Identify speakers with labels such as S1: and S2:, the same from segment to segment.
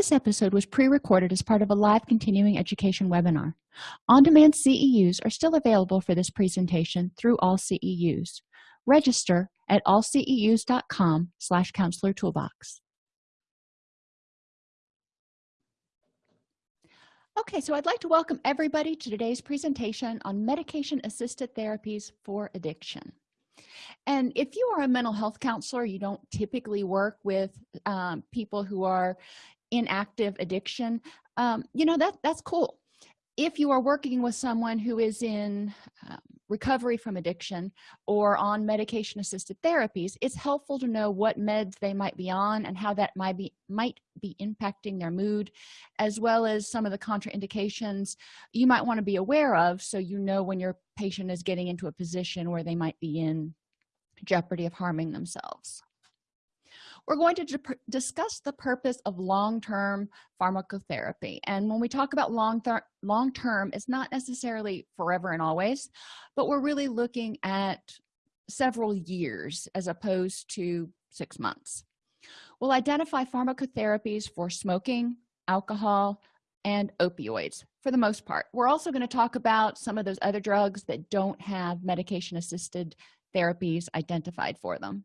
S1: this episode was pre-recorded as part of a live continuing education webinar. On-demand ceus are still available for this presentation through all ceus register at allceus.com slash counselor toolbox. Okay so i'd like to welcome everybody to today's presentation on medication assisted therapies for addiction. And if you are a mental health counselor you don't typically work with um, people who are in active addiction um, you know that that's cool. If you are working with someone who is in uh, recovery from addiction or on medication assisted therapies it's helpful to know what meds they might be on and how that might be might be impacting their mood as well as some of the contraindications you might want to be aware of so you know when your patient is getting into a position where they might be in jeopardy of harming themselves we're going to discuss the purpose of long-term pharmacotherapy. And when we talk about long long term it's not necessarily forever and always but we're really looking at several years as opposed to six months. We'll identify pharmacotherapies for smoking alcohol and opioids for the most part. We're also going to talk about some of those other drugs that don't have medication assisted therapies identified for them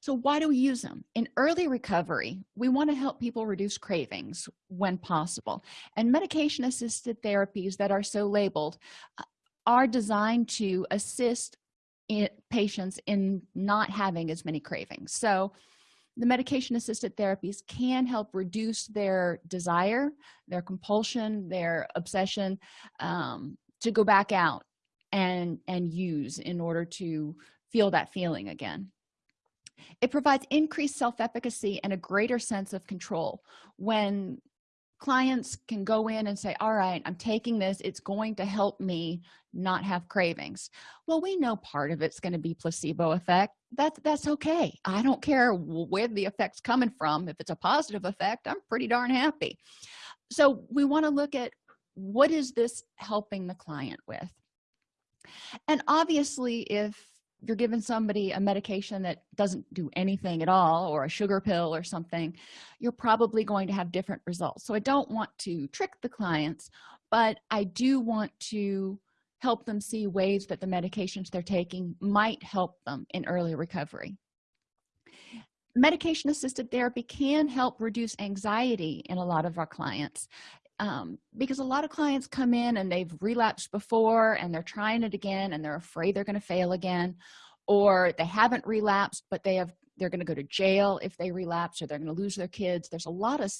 S1: so why do we use them? In early recovery we want to help people reduce cravings when possible. And medication assisted therapies that are so labeled uh, are designed to assist in patients in not having as many cravings. So the medication assisted therapies can help reduce their desire their compulsion their obsession um, to go back out and and use in order to feel that feeling again it provides increased self-efficacy and a greater sense of control. When clients can go in and say all right i'm taking this. It's going to help me not have cravings. Well we know part of it's going to be placebo effect. That's that's okay. I don't care where the effect's coming from. If it's a positive effect i'm pretty darn happy. So we want to look at what is this helping the client with? And obviously if you're giving somebody a medication that doesn't do anything at all or a sugar pill or something you're probably going to have different results. So i don't want to trick the clients but i do want to help them see ways that the medications they're taking might help them in early recovery. Medication assisted therapy can help reduce anxiety in a lot of our clients um, because a lot of clients come in and they've relapsed before and they're trying it again and they're afraid they're going to fail again or they haven't relapsed but they have they're going to go to jail if they relapse or they're going to lose their kids. There's a lot of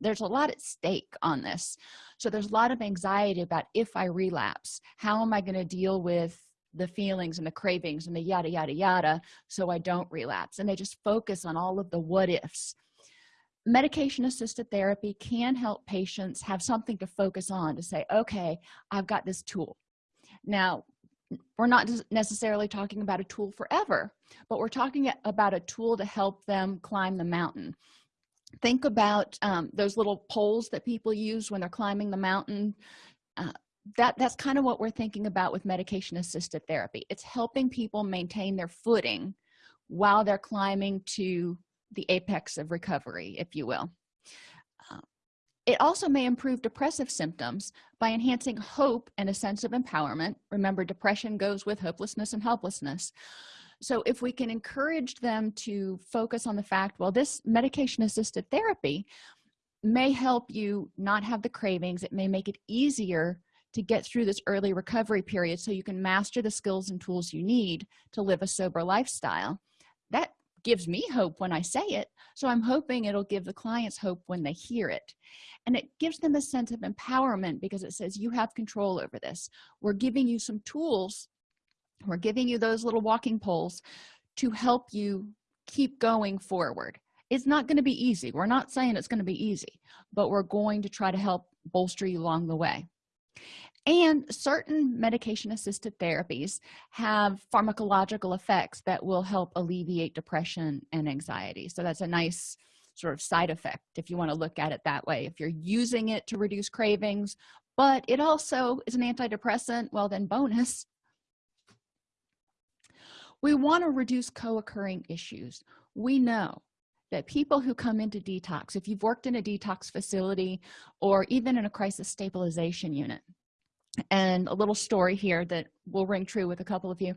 S1: there's a lot at stake on this. So there's a lot of anxiety about if i relapse how am i going to deal with the feelings and the cravings and the yada yada yada so i don't relapse? And they just focus on all of the what ifs medication assisted therapy can help patients have something to focus on to say okay i've got this tool. Now we're not necessarily talking about a tool forever but we're talking about a tool to help them climb the mountain. Think about um, those little poles that people use when they're climbing the mountain. Uh, that that's kind of what we're thinking about with medication assisted therapy. It's helping people maintain their footing while they're climbing to the apex of recovery if you will. Uh, it also may improve depressive symptoms by enhancing hope and a sense of empowerment. Remember depression goes with hopelessness and helplessness. So if we can encourage them to focus on the fact well this medication assisted therapy may help you not have the cravings. It may make it easier to get through this early recovery period so you can master the skills and tools you need to live a sober lifestyle. That gives me hope when i say it so i'm hoping it'll give the clients hope when they hear it. And it gives them a sense of empowerment because it says you have control over this. We're giving you some tools. We're giving you those little walking poles to help you keep going forward. It's not going to be easy. We're not saying it's going to be easy but we're going to try to help bolster you along the way and certain medication assisted therapies have pharmacological effects that will help alleviate depression and anxiety. So that's a nice sort of side effect if you want to look at it that way if you're using it to reduce cravings. But it also is an antidepressant. Well then bonus. We want to reduce co-occurring issues. We know that people who come into detox if you've worked in a detox facility or even in a crisis stabilization unit and a little story here that will ring true with a couple of you.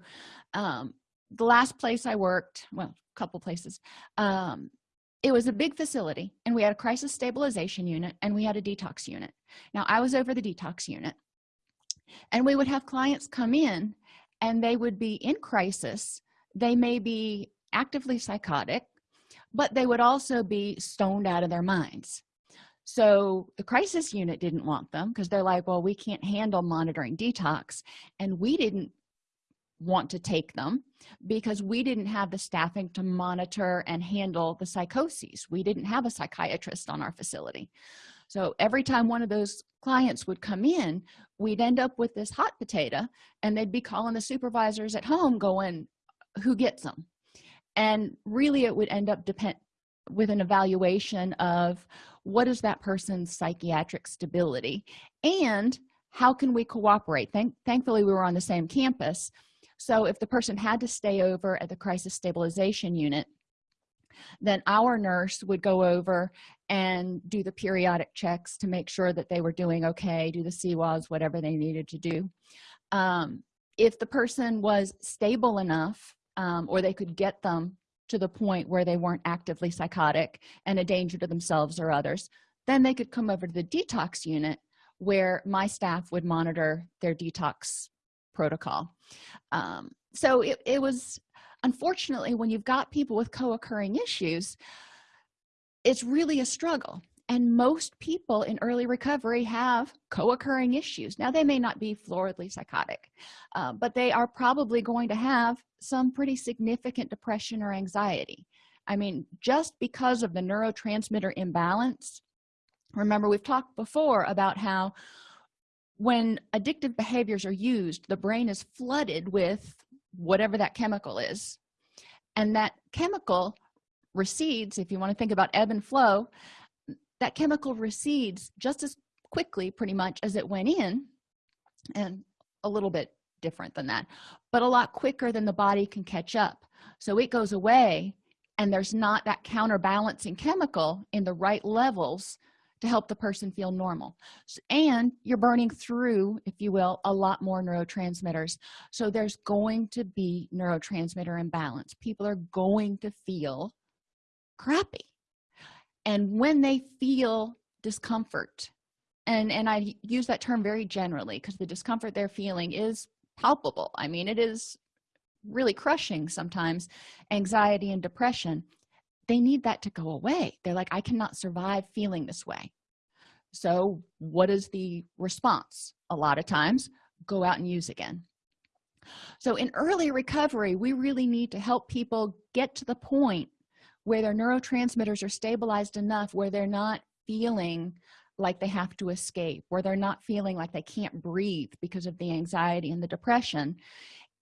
S1: Um, the last place i worked well a couple places um, it was a big facility and we had a crisis stabilization unit and we had a detox unit. Now i was over the detox unit and we would have clients come in and they would be in crisis. They may be actively psychotic but they would also be stoned out of their minds so the crisis unit didn't want them because they're like well we can't handle monitoring detox and we didn't want to take them because we didn't have the staffing to monitor and handle the psychoses. We didn't have a psychiatrist on our facility. So every time one of those clients would come in we'd end up with this hot potato and they'd be calling the supervisors at home going who gets them and really it would end up depend with an evaluation of what is that person's psychiatric stability and how can we cooperate? Thank thankfully we were on the same campus. So if the person had to stay over at the crisis stabilization unit then our nurse would go over and do the periodic checks to make sure that they were doing okay do the CIWAs whatever they needed to do. Um, if the person was stable enough um, or they could get them to the point where they weren't actively psychotic and a danger to themselves or others then they could come over to the detox unit where my staff would monitor their detox protocol. Um, so it, it was unfortunately when you've got people with co-occurring issues it's really a struggle and most people in early recovery have co-occurring issues. Now they may not be floridly psychotic uh, but they are probably going to have some pretty significant depression or anxiety. I mean just because of the neurotransmitter imbalance remember we've talked before about how when addictive behaviors are used the brain is flooded with whatever that chemical is. And that chemical recedes if you want to think about ebb and flow that chemical recedes just as quickly pretty much as it went in and a little bit different than that but a lot quicker than the body can catch up. So it goes away and there's not that counterbalancing chemical in the right levels to help the person feel normal. And you're burning through if you will a lot more neurotransmitters. So there's going to be neurotransmitter imbalance. People are going to feel crappy and when they feel discomfort and and i use that term very generally because the discomfort they're feeling is palpable. I mean it is really crushing sometimes anxiety and depression. They need that to go away. They're like i cannot survive feeling this way. So what is the response? A lot of times go out and use again. So in early recovery we really need to help people get to the point where their neurotransmitters are stabilized enough where they're not feeling like they have to escape where they're not feeling like they can't breathe because of the anxiety and the depression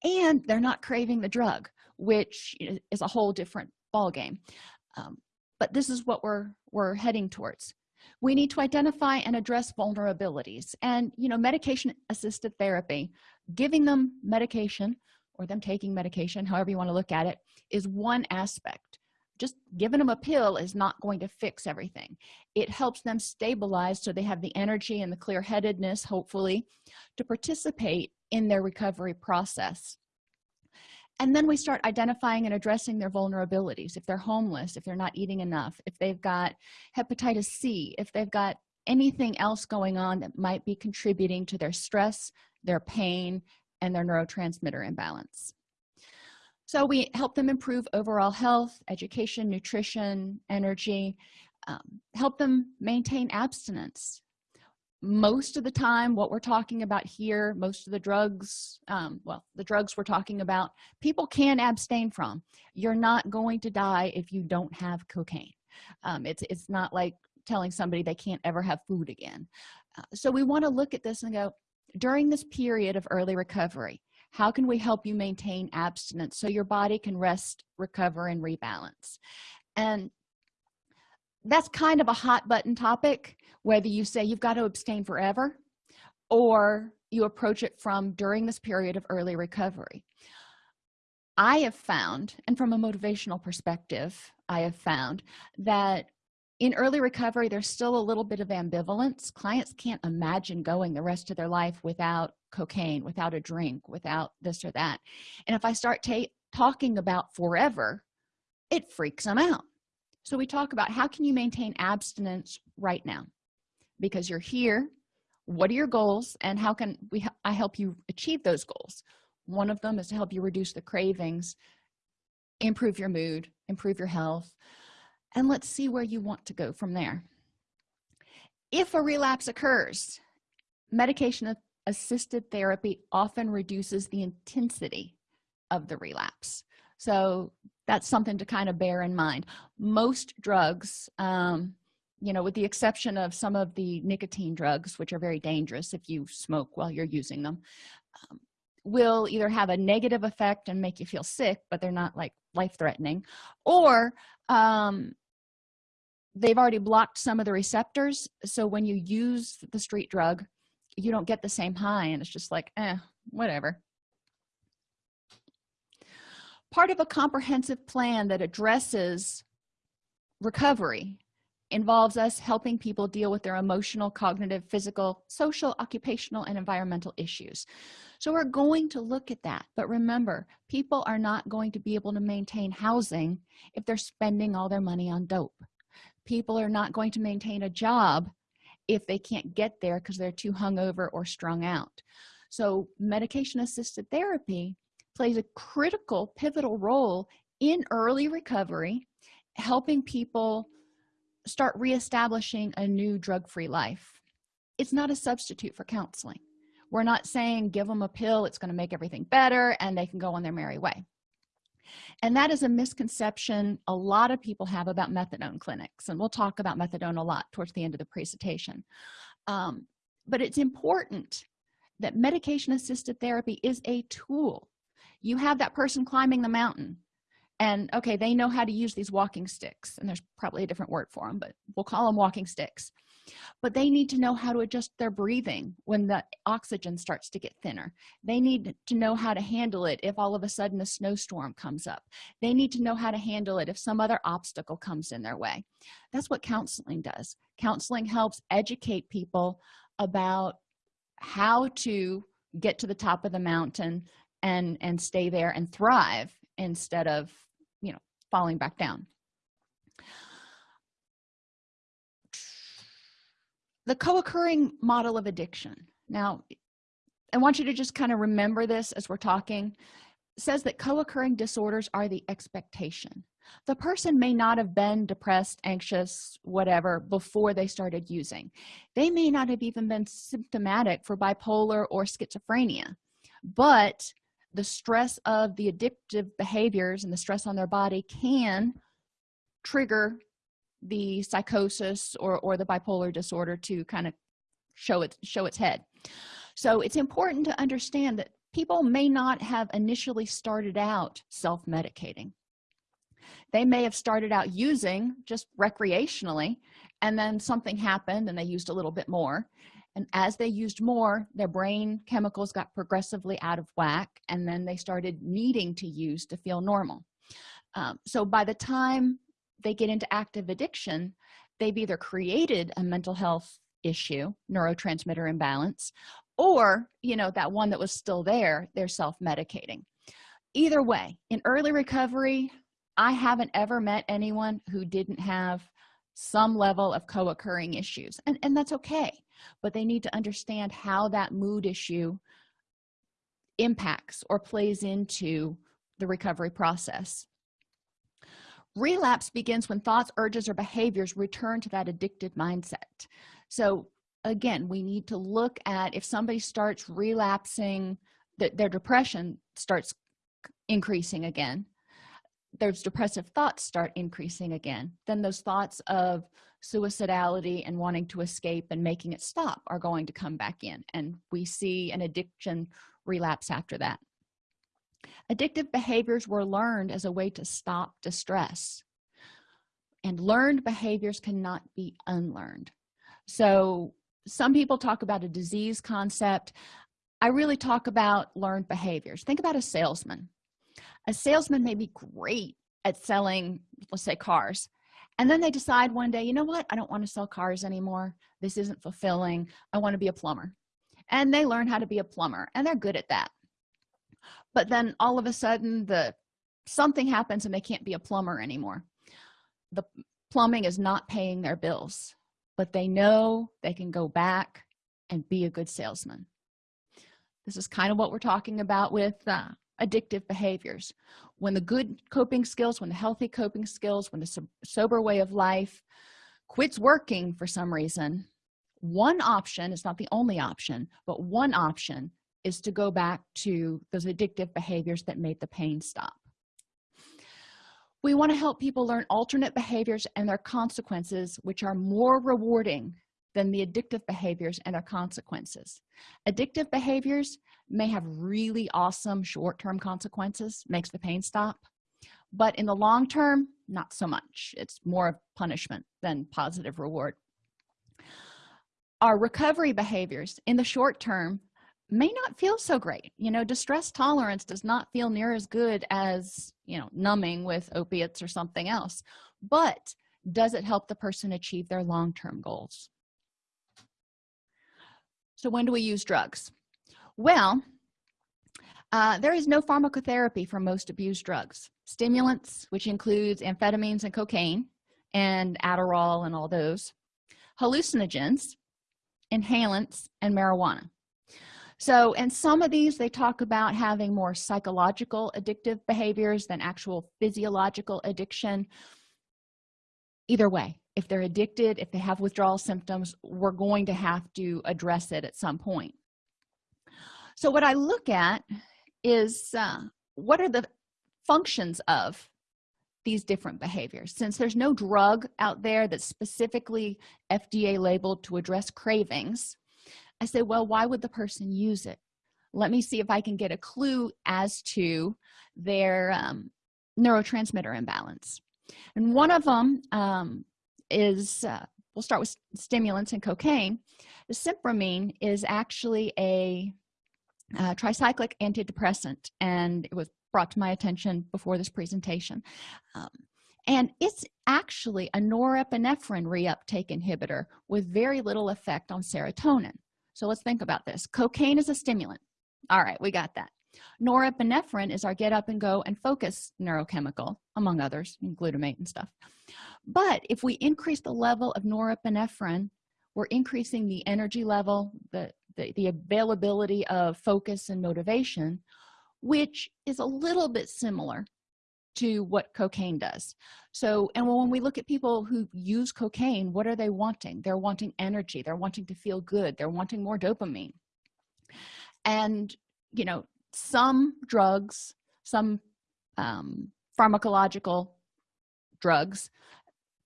S1: and they're not craving the drug which is a whole different ball game um, but this is what we're we're heading towards. We need to identify and address vulnerabilities and you know medication assisted therapy giving them medication or them taking medication however you want to look at it is one aspect just giving them a pill is not going to fix everything. It helps them stabilize so they have the energy and the clear-headedness hopefully to participate in their recovery process. And then we start identifying and addressing their vulnerabilities. If they're homeless if they're not eating enough if they've got hepatitis c if they've got anything else going on that might be contributing to their stress their pain and their neurotransmitter imbalance so we help them improve overall health education nutrition energy um, help them maintain abstinence. Most of the time what we're talking about here most of the drugs um, well the drugs we're talking about people can abstain from. You're not going to die if you don't have cocaine. Um, it's it's not like telling somebody they can't ever have food again. Uh, so we want to look at this and go during this period of early recovery how can we help you maintain abstinence so your body can rest recover and rebalance? And that's kind of a hot button topic whether you say you've got to abstain forever or you approach it from during this period of early recovery. I have found and from a motivational perspective i have found that in early recovery there's still a little bit of ambivalence. Clients can't imagine going the rest of their life without cocaine without a drink without this or that. And if i start talking about forever it freaks them out. So we talk about how can you maintain abstinence right now? Because you're here what are your goals and how can we i help you achieve those goals? One of them is to help you reduce the cravings improve your mood improve your health and let's see where you want to go from there. If a relapse occurs medication assisted therapy often reduces the intensity of the relapse. So that's something to kind of bear in mind. Most drugs um, you know with the exception of some of the nicotine drugs which are very dangerous if you smoke while you're using them um, will either have a negative effect and make you feel sick but they're not like life-threatening or um, they've already blocked some of the receptors. So when you use the street drug you don't get the same high and it's just like eh whatever. Part of a comprehensive plan that addresses recovery involves us helping people deal with their emotional cognitive physical social occupational and environmental issues. So we're going to look at that but remember people are not going to be able to maintain housing if they're spending all their money on dope. People are not going to maintain a job if they can't get there because they're too hungover or strung out. So medication assisted therapy plays a critical pivotal role in early recovery helping people start reestablishing a new drug-free life. It's not a substitute for counseling. We're not saying give them a pill it's going to make everything better and they can go on their merry way and that is a misconception a lot of people have about methadone clinics and we'll talk about methadone a lot towards the end of the presentation. Um, but it's important that medication assisted therapy is a tool. You have that person climbing the mountain and okay they know how to use these walking sticks and there's probably a different word for them but we'll call them walking sticks but they need to know how to adjust their breathing when the oxygen starts to get thinner. They need to know how to handle it if all of a sudden a snowstorm comes up. They need to know how to handle it if some other obstacle comes in their way. That's what counseling does. Counseling helps educate people about how to get to the top of the mountain and and stay there and thrive instead of you know falling back down the co-occurring model of addiction. Now i want you to just kind of remember this as we're talking. Says that co-occurring disorders are the expectation. The person may not have been depressed anxious whatever before they started using. They may not have even been symptomatic for bipolar or schizophrenia but the stress of the addictive behaviors and the stress on their body can trigger the psychosis or or the bipolar disorder to kind of show it show its head. So it's important to understand that people may not have initially started out self-medicating. They may have started out using just recreationally and then something happened and they used a little bit more. And as they used more their brain chemicals got progressively out of whack and then they started needing to use to feel normal. Um, so by the time they get into active addiction they've either created a mental health issue neurotransmitter imbalance or you know that one that was still there they're self-medicating. Either way in early recovery i haven't ever met anyone who didn't have some level of co-occurring issues and and that's okay but they need to understand how that mood issue impacts or plays into the recovery process relapse begins when thoughts urges or behaviors return to that addicted mindset. So again we need to look at if somebody starts relapsing that their depression starts increasing again those depressive thoughts start increasing again then those thoughts of suicidality and wanting to escape and making it stop are going to come back in and we see an addiction relapse after that addictive behaviors were learned as a way to stop distress. And learned behaviors cannot be unlearned. So some people talk about a disease concept. I really talk about learned behaviors. Think about a salesman. A salesman may be great at selling let's say cars and then they decide one day you know what? I don't want to sell cars anymore. This isn't fulfilling. I want to be a plumber. And they learn how to be a plumber and they're good at that but then all of a sudden the something happens and they can't be a plumber anymore. The plumbing is not paying their bills but they know they can go back and be a good salesman. This is kind of what we're talking about with uh, addictive behaviors. When the good coping skills when the healthy coping skills when the sober way of life quits working for some reason one option is not the only option but one option is to go back to those addictive behaviors that made the pain stop. We want to help people learn alternate behaviors and their consequences which are more rewarding than the addictive behaviors and their consequences. Addictive behaviors may have really awesome short-term consequences makes the pain stop but in the long term not so much. It's more of punishment than positive reward. Our recovery behaviors in the short term may not feel so great. You know distress tolerance does not feel near as good as you know numbing with opiates or something else. But does it help the person achieve their long-term goals? So when do we use drugs? Well uh, there is no pharmacotherapy for most abused drugs. Stimulants which includes amphetamines and cocaine and adderall and all those hallucinogens inhalants and marijuana so and some of these they talk about having more psychological addictive behaviors than actual physiological addiction. Either way if they're addicted if they have withdrawal symptoms we're going to have to address it at some point. So what i look at is uh, what are the functions of these different behaviors? Since there's no drug out there that's specifically fda labeled to address cravings i say well why would the person use it? Let me see if i can get a clue as to their um, neurotransmitter imbalance. And one of them um, is uh, we'll start with stimulants and cocaine. Desipramine is actually a uh, tricyclic antidepressant and it was brought to my attention before this presentation. Um, and it's actually a norepinephrine reuptake inhibitor with very little effect on serotonin so let's think about this. Cocaine is a stimulant. All right we got that. Norepinephrine is our get up and go and focus neurochemical among others glutamate and stuff. But if we increase the level of norepinephrine we're increasing the energy level the the, the availability of focus and motivation which is a little bit similar to what cocaine does. So and when we look at people who use cocaine what are they wanting? They're wanting energy. They're wanting to feel good. They're wanting more dopamine. And you know some drugs some um, pharmacological drugs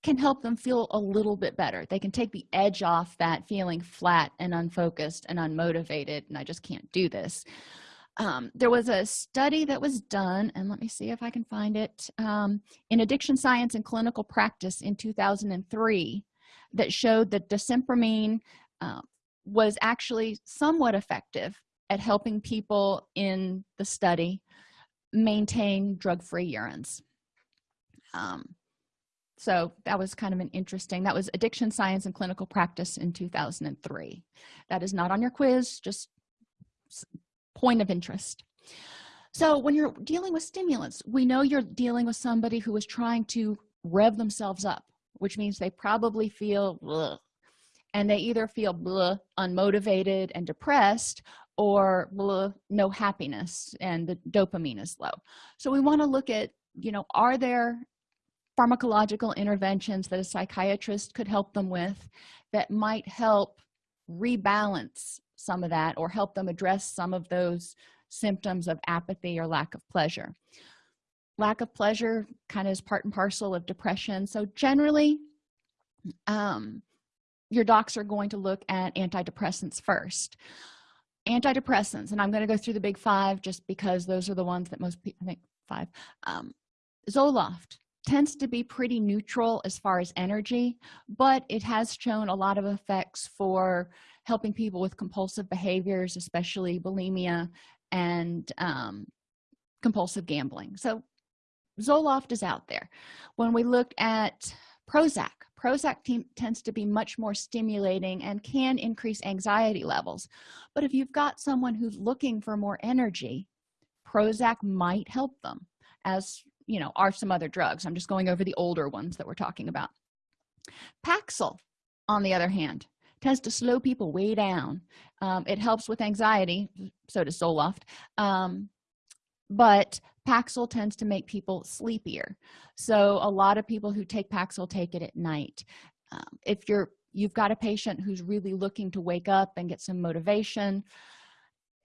S1: can help them feel a little bit better. They can take the edge off that feeling flat and unfocused and unmotivated and i just can't do this um, there was a study that was done and let me see if i can find it um, in addiction science and clinical practice in 2003 that showed that desipramine uh, was actually somewhat effective at helping people in the study maintain drug-free urines. Um, so that was kind of an interesting that was addiction science and clinical practice in 2003 that is not on your quiz just point of interest. So when you're dealing with stimulants we know you're dealing with somebody who is trying to rev themselves up which means they probably feel bleh, and they either feel bleh, unmotivated and depressed or bleh, no happiness and the dopamine is low. So we want to look at you know are there pharmacological interventions that a psychiatrist could help them with that might help rebalance some of that or help them address some of those symptoms of apathy or lack of pleasure. Lack of pleasure kind of is part and parcel of depression. So generally um, your docs are going to look at antidepressants first. Antidepressants and i'm going to go through the big five just because those are the ones that most people think five. Um, zoloft tends to be pretty neutral as far as energy but it has shown a lot of effects for helping people with compulsive behaviors especially bulimia and um, compulsive gambling. So zoloft is out there. When we looked at prozac prozac tends to be much more stimulating and can increase anxiety levels. But if you've got someone who's looking for more energy prozac might help them as you know are some other drugs. I'm just going over the older ones that we're talking about. Paxil on the other hand tends to slow people way down. Um, it helps with anxiety so does zoloft. Um, but paxil tends to make people sleepier. So a lot of people who take paxil take it at night. Um, if you're you've got a patient who's really looking to wake up and get some motivation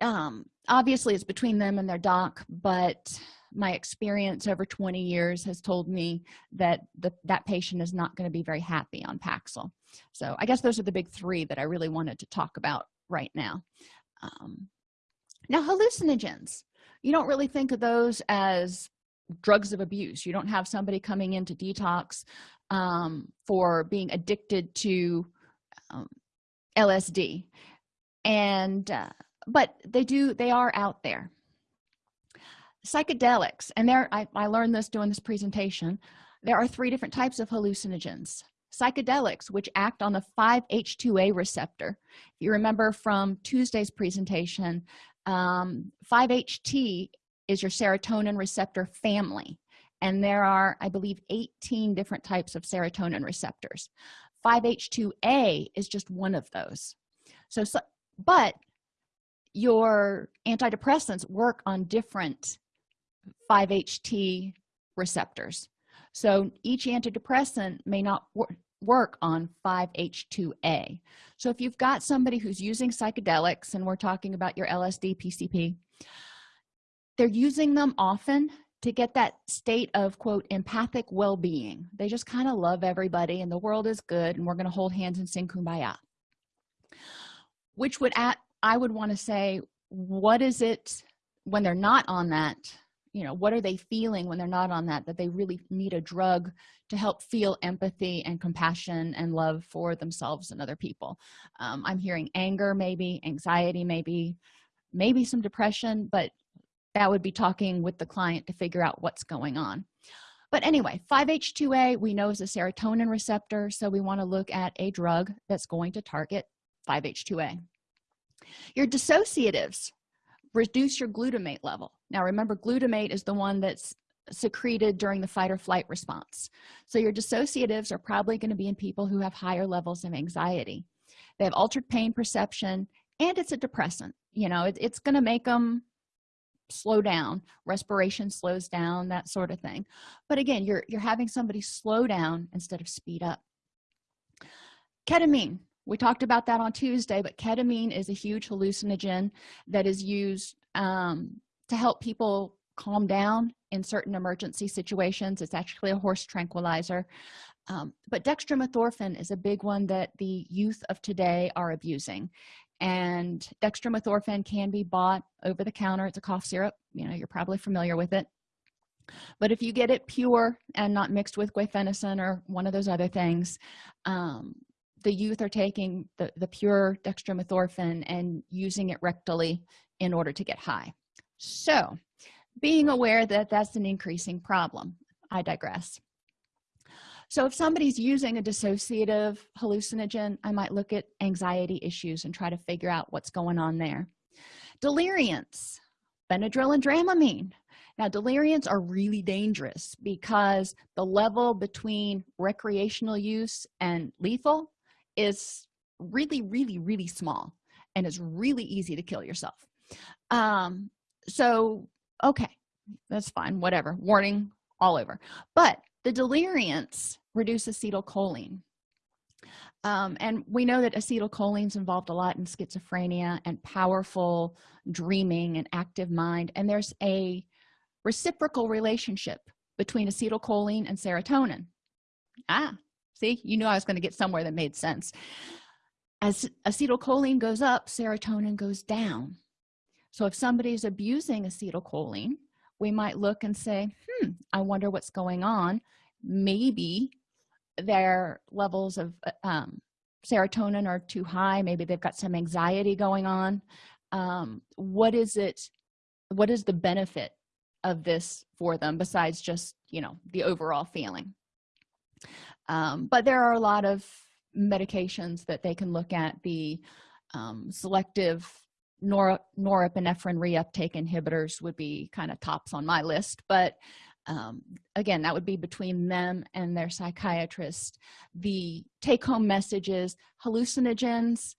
S1: um, obviously it's between them and their doc but my experience over 20 years has told me that the, that patient is not going to be very happy on paxil. So i guess those are the big three that i really wanted to talk about right now. Um, now hallucinogens. You don't really think of those as drugs of abuse. You don't have somebody coming into detox um, for being addicted to um, lsd and uh, but they do they are out there psychedelics and there I, I learned this doing this presentation there are three different types of hallucinogens. Psychedelics which act on the 5h2a receptor. If you remember from tuesday's presentation um, 5ht is your serotonin receptor family and there are i believe 18 different types of serotonin receptors. 5h2a is just one of those. So, so but your antidepressants work on different 5-HT receptors. So each antidepressant may not wor work on 5h2a so if you've got somebody who's using psychedelics and we're talking about your lsd pcp they're using them often to get that state of quote empathic well-being. They just kind of love everybody and the world is good and we're going to hold hands and sing kumbaya. Which would at i would want to say what is it when they're not on that you know what are they feeling when they're not on that that they really need a drug to help feel empathy and compassion and love for themselves and other people. Um, i'm hearing anger maybe anxiety maybe maybe some depression but that would be talking with the client to figure out what's going on. But anyway 5h2a we know is a serotonin receptor so we want to look at a drug that's going to target 5h2a your dissociatives reduce your glutamate level. Now remember glutamate is the one that's secreted during the fight or flight response. So your dissociatives are probably going to be in people who have higher levels of anxiety. They have altered pain perception and it's a depressant. You know it, it's going to make them slow down. Respiration slows down that sort of thing. But again you're you're having somebody slow down instead of speed up. Ketamine we talked about that on tuesday but ketamine is a huge hallucinogen that is used um, to help people calm down in certain emergency situations. It's actually a horse tranquilizer. Um, but dextromethorphan is a big one that the youth of today are abusing. And dextromethorphan can be bought over the counter. It's a cough syrup. You know you're probably familiar with it. But if you get it pure and not mixed with guaifenesin or one of those other things um, the youth are taking the, the pure dextromethorphan and using it rectally in order to get high. So being aware that that's an increasing problem i digress. So if somebody's using a dissociative hallucinogen i might look at anxiety issues and try to figure out what's going on there. Deliriants benadryl and dramamine. Now deliriants are really dangerous because the level between recreational use and lethal is really really really small and it's really easy to kill yourself. Um so okay that's fine whatever warning all over. But the deliriants reduce acetylcholine. Um, and we know that acetylcholine is involved a lot in schizophrenia and powerful dreaming and active mind and there's a reciprocal relationship between acetylcholine and serotonin. Ah see you knew i was going to get somewhere that made sense. As acetylcholine goes up serotonin goes down. So if somebody's abusing acetylcholine we might look and say hmm i wonder what's going on. Maybe their levels of um, serotonin are too high. Maybe they've got some anxiety going on. Um, what is it what is the benefit of this for them besides just you know the overall feeling um, but there are a lot of medications that they can look at the um, selective nor norepinephrine reuptake inhibitors would be kind of tops on my list but um, again that would be between them and their psychiatrist. The take-home messages hallucinogens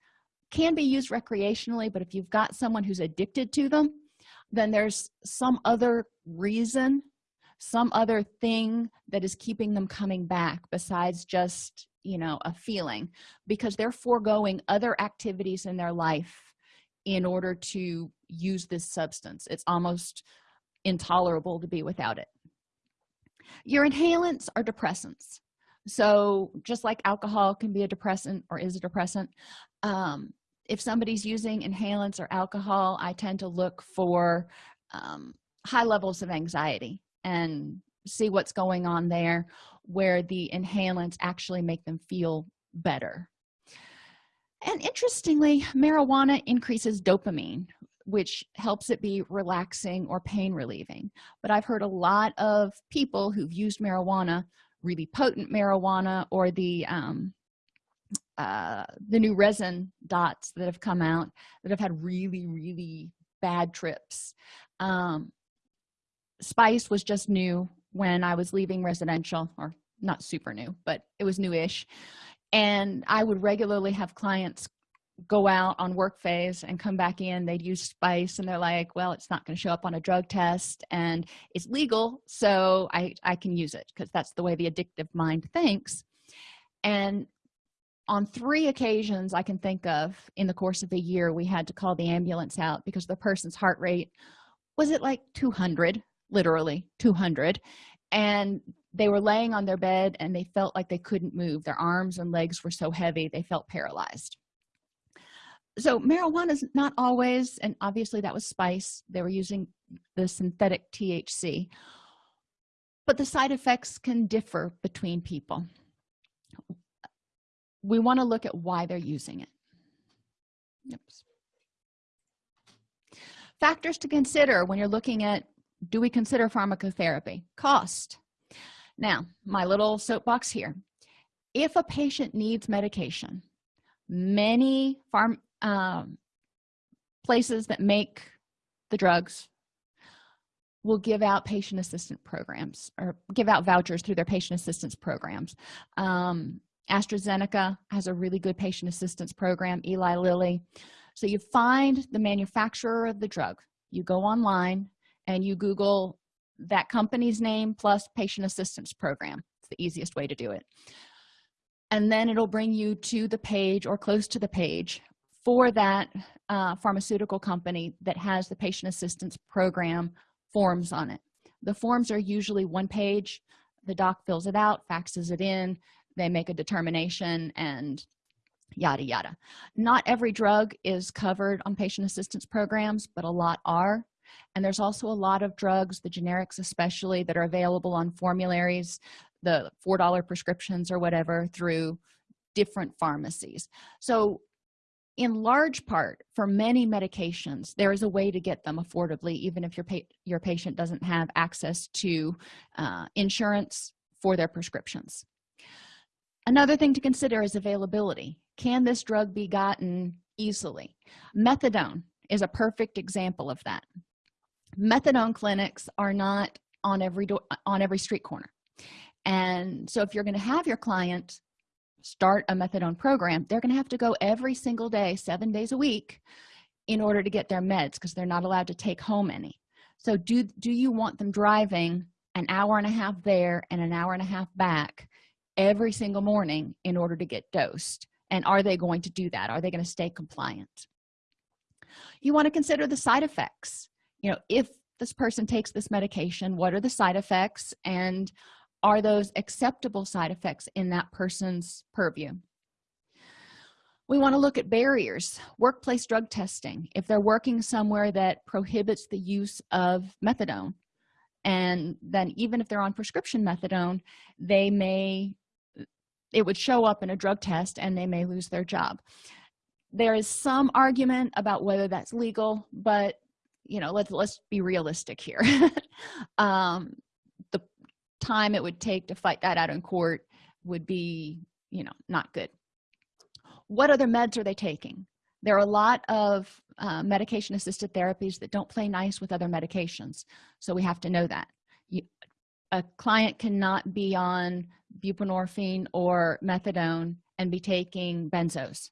S1: can be used recreationally but if you've got someone who's addicted to them then there's some other reason some other thing that is keeping them coming back besides just you know a feeling because they're foregoing other activities in their life in order to use this substance. It's almost intolerable to be without it. Your inhalants are depressants. So just like alcohol can be a depressant or is a depressant um, if somebody's using inhalants or alcohol i tend to look for um, high levels of anxiety and see what's going on there where the inhalants actually make them feel better. And interestingly marijuana increases dopamine which helps it be relaxing or pain relieving. But i've heard a lot of people who've used marijuana really potent marijuana or the um, uh, the new resin dots that have come out that have had really really bad trips um, spice was just new when i was leaving residential or not super new but it was newish. And i would regularly have clients go out on work phase and come back in. They'd use spice and they're like well it's not going to show up on a drug test and it's legal so i i can use it because that's the way the addictive mind thinks. And on three occasions i can think of in the course of a year we had to call the ambulance out because the person's heart rate was it like 200 literally 200 and they were laying on their bed and they felt like they couldn't move. Their arms and legs were so heavy they felt paralyzed. So marijuana is not always and obviously that was spice. They were using the synthetic thc but the side effects can differ between people. We want to look at why they're using it. Oops. factors to consider when you're looking at do we consider pharmacotherapy? Cost. Now my little soapbox here. If a patient needs medication many farm um, places that make the drugs will give out patient assistance programs or give out vouchers through their patient assistance programs. Um, AstraZeneca has a really good patient assistance program Eli Lilly. So you find the manufacturer of the drug you go online and you google that company's name plus patient assistance program. It's the easiest way to do it. And then it'll bring you to the page or close to the page for that uh, pharmaceutical company that has the patient assistance program forms on it. The forms are usually one page. The doc fills it out faxes it in. They make a determination and yada yada. Not every drug is covered on patient assistance programs but a lot are and there's also a lot of drugs the generics especially that are available on formularies the four dollar prescriptions or whatever through different pharmacies. So in large part for many medications there is a way to get them affordably even if your pa your patient doesn't have access to uh, insurance for their prescriptions. Another thing to consider is availability. Can this drug be gotten easily? Methadone is a perfect example of that methadone clinics are not on every door on every street corner. And so if you're going to have your client start a methadone program they're going to have to go every single day seven days a week in order to get their meds because they're not allowed to take home any. So do do you want them driving an hour and a half there and an hour and a half back every single morning in order to get dosed? And are they going to do that? Are they going to stay compliant? You want to consider the side effects you know if this person takes this medication what are the side effects and are those acceptable side effects in that person's purview? We want to look at barriers workplace drug testing if they're working somewhere that prohibits the use of methadone. And then even if they're on prescription methadone they may it would show up in a drug test and they may lose their job. There is some argument about whether that's legal but you know let's let's be realistic here. Um the time it would take to fight that out in court would be you know not good. What other meds are they taking? There are a lot of uh, medication assisted therapies that don't play nice with other medications so we have to know that. You, a client cannot be on buprenorphine or methadone and be taking benzos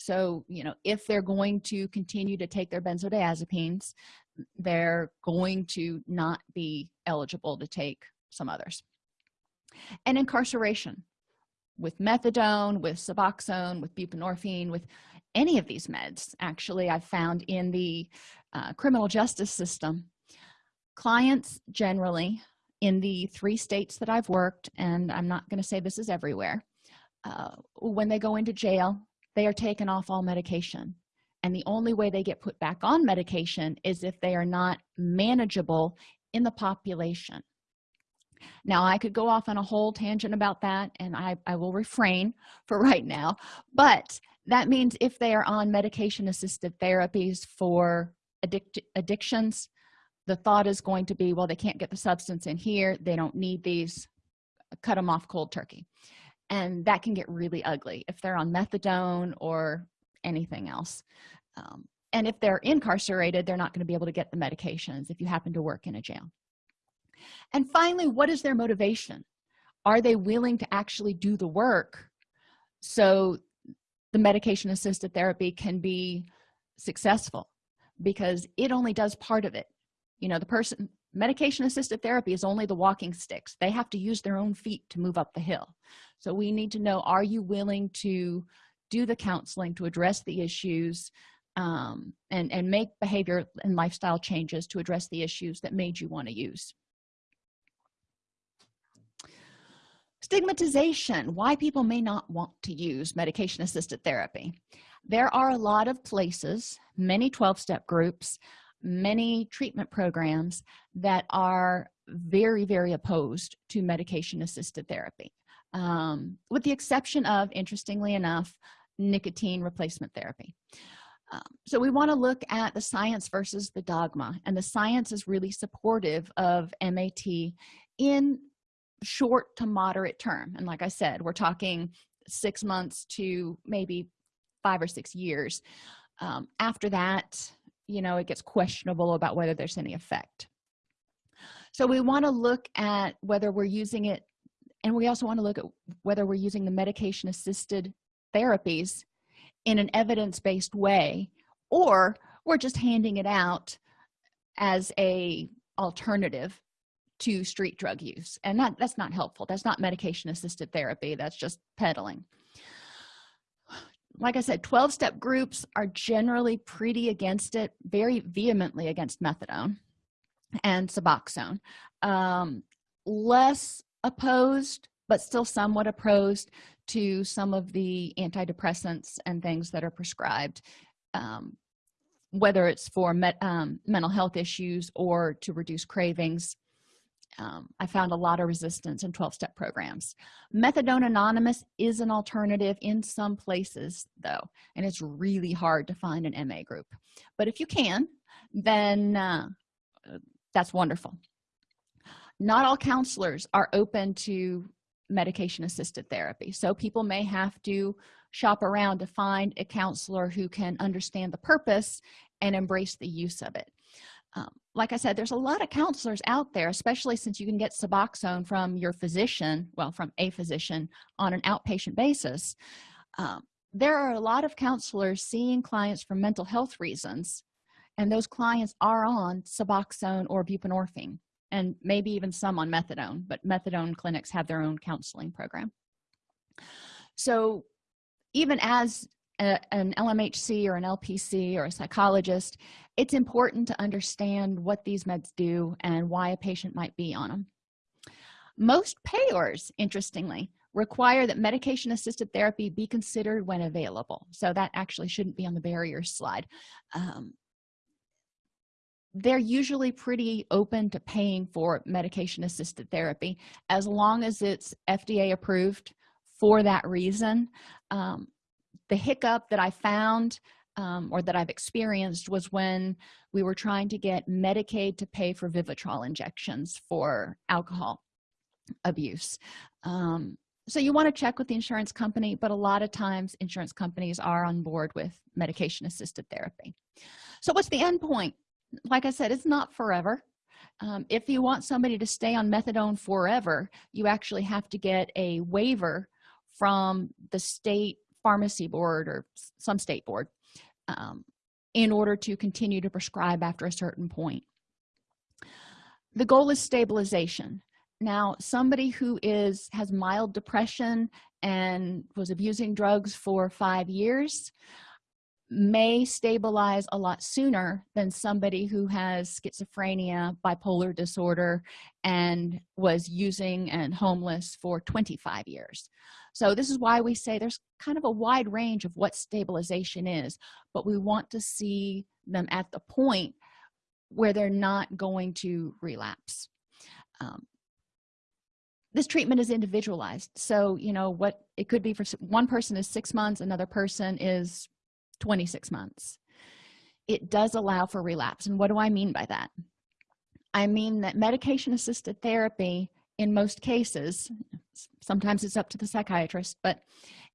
S1: so you know if they're going to continue to take their benzodiazepines they're going to not be eligible to take some others. And incarceration with methadone with suboxone with buprenorphine with any of these meds actually i've found in the uh, criminal justice system clients generally in the three states that i've worked and i'm not going to say this is everywhere uh, when they go into jail they are taken off all medication. And the only way they get put back on medication is if they are not manageable in the population. Now i could go off on a whole tangent about that and i i will refrain for right now but that means if they are on medication assisted therapies for addict addictions the thought is going to be well they can't get the substance in here they don't need these cut them off cold turkey and that can get really ugly if they're on methadone or anything else. Um, and if they're incarcerated they're not going to be able to get the medications if you happen to work in a jail. And finally what is their motivation? Are they willing to actually do the work so the medication assisted therapy can be successful? Because it only does part of it. You know the person medication assisted therapy is only the walking sticks. They have to use their own feet to move up the hill. So we need to know are you willing to do the counseling to address the issues um, and and make behavior and lifestyle changes to address the issues that made you want to use? Stigmatization. Why people may not want to use medication assisted therapy. There are a lot of places many 12-step groups many treatment programs that are very very opposed to medication assisted therapy. Um, with the exception of interestingly enough nicotine replacement therapy. Um, so we want to look at the science versus the dogma and the science is really supportive of mat in short to moderate term. And like i said we're talking six months to maybe five or six years. Um, after that you know it gets questionable about whether there's any effect. So we want to look at whether we're using it and we also want to look at whether we're using the medication assisted therapies in an evidence-based way or we're just handing it out as a alternative to street drug use. And that that's not helpful. That's not medication assisted therapy. That's just peddling like i said 12-step groups are generally pretty against it very vehemently against methadone and suboxone. Um, less opposed but still somewhat opposed to some of the antidepressants and things that are prescribed um, whether it's for met, um, mental health issues or to reduce cravings um, i found a lot of resistance in 12-step programs. Methadone anonymous is an alternative in some places though and it's really hard to find an ma group. But if you can then uh, that's wonderful. Not all counselors are open to medication assisted therapy so people may have to shop around to find a counselor who can understand the purpose and embrace the use of it um, like i said there's a lot of counselors out there especially since you can get suboxone from your physician well from a physician on an outpatient basis. Um, there are a lot of counselors seeing clients for mental health reasons and those clients are on suboxone or buprenorphine and maybe even some on methadone but methadone clinics have their own counseling program. So even as a, an lmhc or an lpc or a psychologist it's important to understand what these meds do and why a patient might be on them most payors interestingly require that medication assisted therapy be considered when available. So that actually shouldn't be on the barriers slide. Um, they're usually pretty open to paying for medication assisted therapy as long as it's fda approved for that reason. Um, the hiccup that i found um, or that i've experienced was when we were trying to get medicaid to pay for vivitrol injections for alcohol abuse. Um, so you want to check with the insurance company but a lot of times insurance companies are on board with medication assisted therapy. So what's the end point? Like i said it's not forever. Um, if you want somebody to stay on methadone forever you actually have to get a waiver from the state pharmacy board or some state board um, in order to continue to prescribe after a certain point. The goal is stabilization. Now somebody who is has mild depression and was abusing drugs for five years may stabilize a lot sooner than somebody who has schizophrenia bipolar disorder and was using and homeless for 25 years. So this is why we say there's kind of a wide range of what stabilization is but we want to see them at the point where they're not going to relapse. Um, this treatment is individualized. So you know what it could be for one person is six months another person is 26 months. It does allow for relapse. And what do i mean by that? I mean that medication assisted therapy in most cases sometimes it's up to the psychiatrist but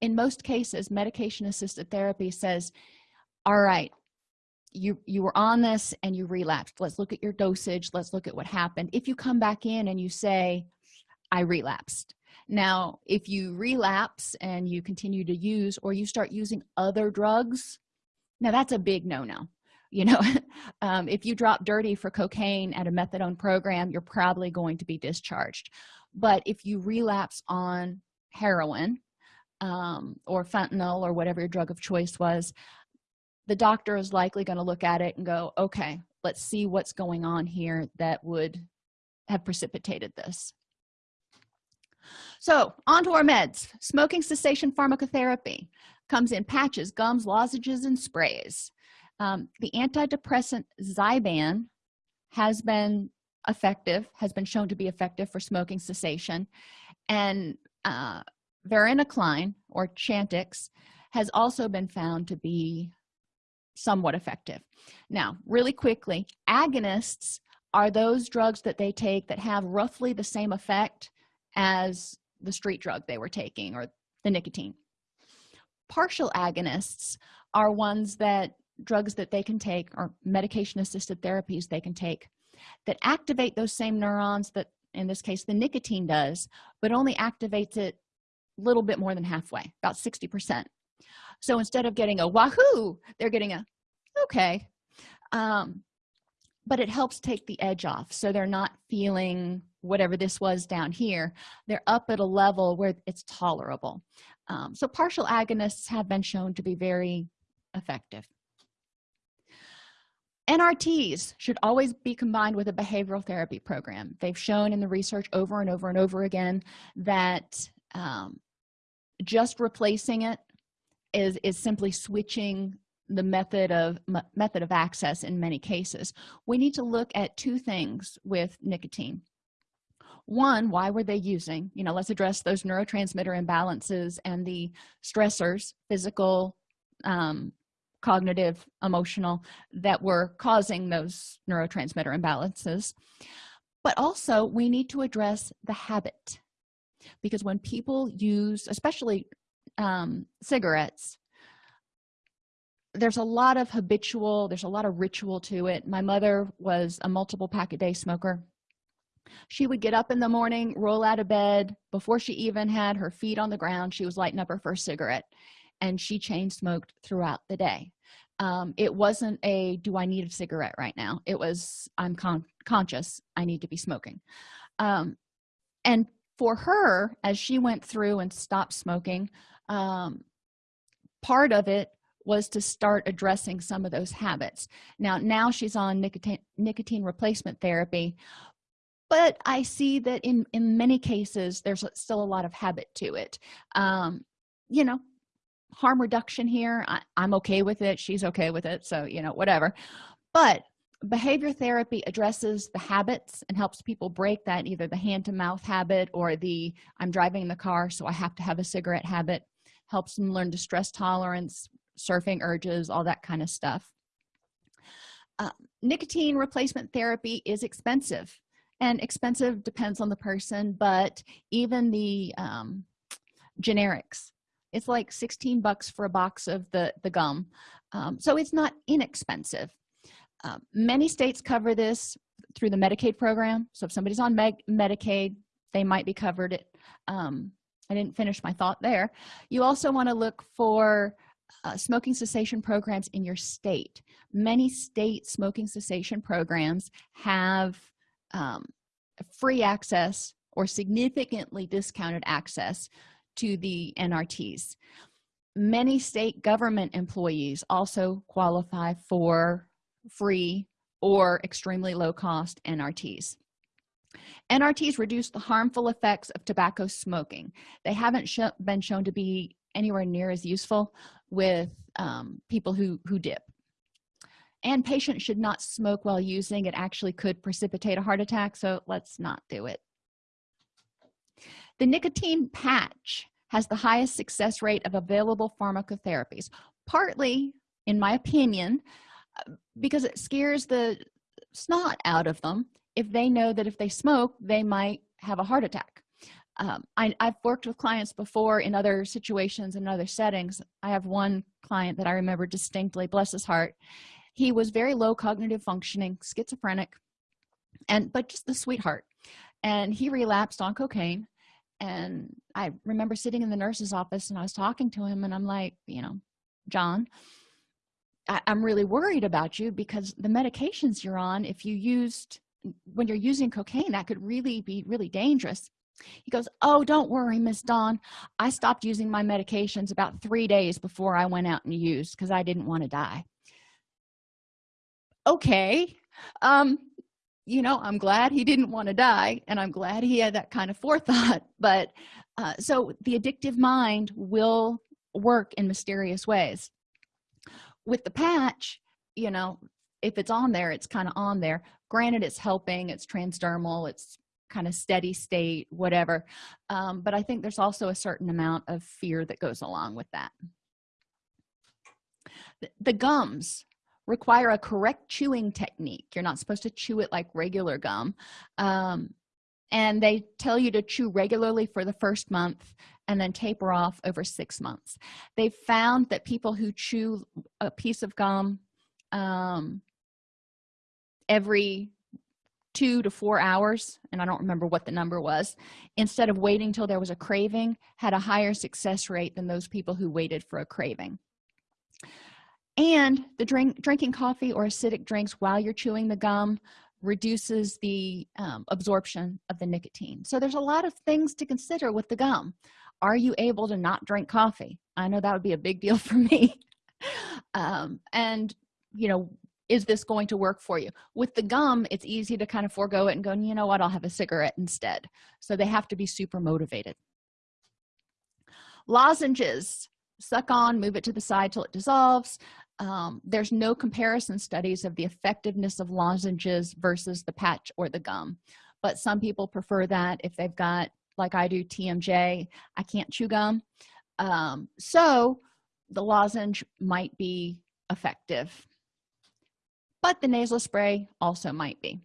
S1: in most cases medication assisted therapy says all right you you were on this and you relapsed. Let's look at your dosage. Let's look at what happened. If you come back in and you say i relapsed now if you relapse and you continue to use or you start using other drugs now that's a big no-no you know? Um, if you drop dirty for cocaine at a methadone program you're probably going to be discharged. But if you relapse on heroin um, or fentanyl or whatever your drug of choice was the doctor is likely going to look at it and go okay let's see what's going on here that would have precipitated this so on to our meds. Smoking cessation pharmacotherapy comes in patches gums lozenges and sprays. Um, the antidepressant zyban has been effective has been shown to be effective for smoking cessation. And uh, varenicline or chantix has also been found to be somewhat effective. Now really quickly agonists are those drugs that they take that have roughly the same effect as the street drug they were taking or the nicotine. Partial agonists are ones that drugs that they can take or medication assisted therapies they can take that activate those same neurons that in this case the nicotine does but only activates it a little bit more than halfway about 60 percent. So instead of getting a wahoo they're getting a okay um, but it helps take the edge off so they're not feeling whatever this was down here. They're up at a level where it's tolerable. Um, so partial agonists have been shown to be very effective. Nrts should always be combined with a behavioral therapy program. They've shown in the research over and over and over again that um, just replacing it is is simply switching the method of method of access in many cases. We need to look at two things with nicotine. One why were they using? You know let's address those neurotransmitter imbalances and the stressors physical um, cognitive emotional that were causing those neurotransmitter imbalances. But also we need to address the habit. Because when people use especially um, cigarettes there's a lot of habitual there's a lot of ritual to it. My mother was a multiple pack a day smoker. She would get up in the morning roll out of bed. Before she even had her feet on the ground she was lighting up her first cigarette and she chain smoked throughout the day. Um, it wasn't a do i need a cigarette right now? It was i'm con conscious i need to be smoking. Um, and for her as she went through and stopped smoking um, part of it was to start addressing some of those habits. Now now she's on nicotine nicotine replacement therapy but i see that in in many cases there's still a lot of habit to it. Um you know harm reduction here I, i'm okay with it she's okay with it so you know whatever. But behavior therapy addresses the habits and helps people break that either the hand-to-mouth habit or the i'm driving the car so i have to have a cigarette habit helps them learn distress tolerance surfing urges all that kind of stuff. Uh, nicotine replacement therapy is expensive and expensive depends on the person but even the um, generics it's like 16 bucks for a box of the the gum um, so it's not inexpensive. Uh, many states cover this through the medicaid program so if somebody's on Med medicaid they might be covered it. Um, i didn't finish my thought there. You also want to look for uh, smoking cessation programs in your state. Many state smoking cessation programs have um, free access or significantly discounted access to the nrts many state government employees also qualify for free or extremely low cost nrts nrts reduce the harmful effects of tobacco smoking. They haven't sh been shown to be anywhere near as useful with um, people who who dip. And patients should not smoke while using. It actually could precipitate a heart attack so let's not do it. The nicotine patch has the highest success rate of available pharmacotherapies partly in my opinion uh, because it scares the snot out of them. If they know that if they smoke they might have a heart attack um, I, have worked with clients before in other situations and other settings. I have one client that i remember distinctly bless his heart. He was very low cognitive functioning schizophrenic and but just the sweetheart. And he relapsed on cocaine. And i remember sitting in the nurse's office and i was talking to him and i'm like you know john I, i'm really worried about you because the medications you're on if you used when you're using cocaine that could really be really dangerous he goes oh don't worry miss dawn. I stopped using my medications about three days before i went out and used because i didn't want to die. Okay um you know i'm glad he didn't want to die and i'm glad he had that kind of forethought but uh, so the addictive mind will work in mysterious ways. With the patch you know if it's on there it's kind of on there. Granted it's helping it's transdermal it's kind of steady state whatever. Um, but i think there's also a certain amount of fear that goes along with that. The, the gums require a correct chewing technique. You're not supposed to chew it like regular gum. Um, and they tell you to chew regularly for the first month and then taper off over six months. They found that people who chew a piece of gum um, every two to four hours and i don't remember what the number was instead of waiting till there was a craving had a higher success rate than those people who waited for a craving. And the drink drinking coffee or acidic drinks while you're chewing the gum reduces the um, absorption of the nicotine. So there's a lot of things to consider with the gum. Are you able to not drink coffee? I know that would be a big deal for me. Um, and you know is this going to work for you? With the gum it's easy to kind of forego it and go you know what? I'll have a cigarette instead. So they have to be super motivated. Lozenges. Suck on move it to the side till it dissolves. Um, there's no comparison studies of the effectiveness of lozenges versus the patch or the gum. But some people prefer that if they've got like i do tmj i can't chew gum. Um, so the lozenge might be effective but the nasal spray also might be.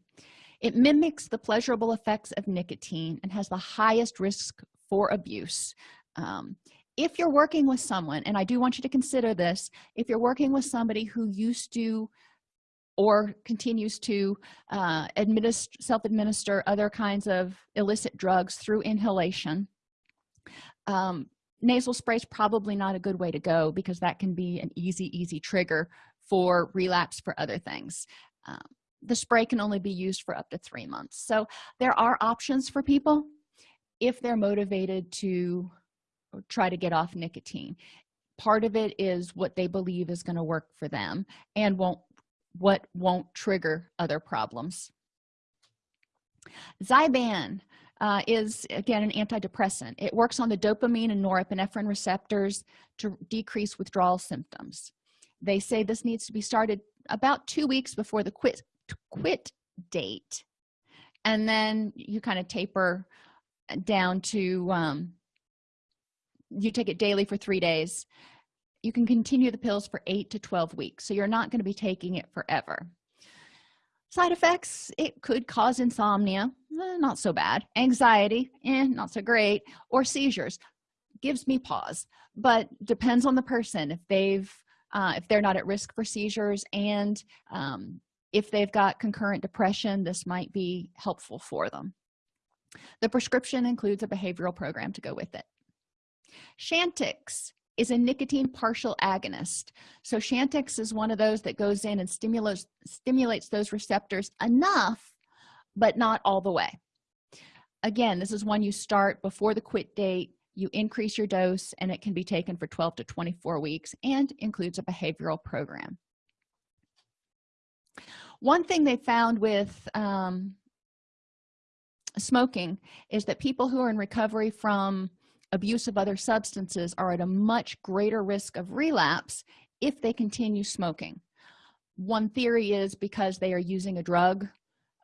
S1: It mimics the pleasurable effects of nicotine and has the highest risk for abuse. Um, if you're working with someone and i do want you to consider this if you're working with somebody who used to or continues to uh, administer self-administer other kinds of illicit drugs through inhalation um, nasal spray is probably not a good way to go because that can be an easy easy trigger for relapse for other things. Um, the spray can only be used for up to three months. So there are options for people if they're motivated to try to get off nicotine. Part of it is what they believe is going to work for them and won't what won't trigger other problems. Zyban uh, is again an antidepressant. It works on the dopamine and norepinephrine receptors to decrease withdrawal symptoms they say this needs to be started about two weeks before the quit quit date. And then you kind of taper down to um, you take it daily for three days. You can continue the pills for 8 to 12 weeks so you're not going to be taking it forever. Side effects it could cause insomnia eh, not so bad. Anxiety eh, not so great. Or seizures gives me pause. But depends on the person. If they've uh, if they're not at risk for seizures and um, if they've got concurrent depression this might be helpful for them. The prescription includes a behavioral program to go with it. Chantix is a nicotine partial agonist. So Chantix is one of those that goes in and stimulates stimulates those receptors enough but not all the way. Again this is one you start before the quit date you increase your dose and it can be taken for 12 to 24 weeks and includes a behavioral program. One thing they found with um, smoking is that people who are in recovery from abuse of other substances are at a much greater risk of relapse if they continue smoking. One theory is because they are using a drug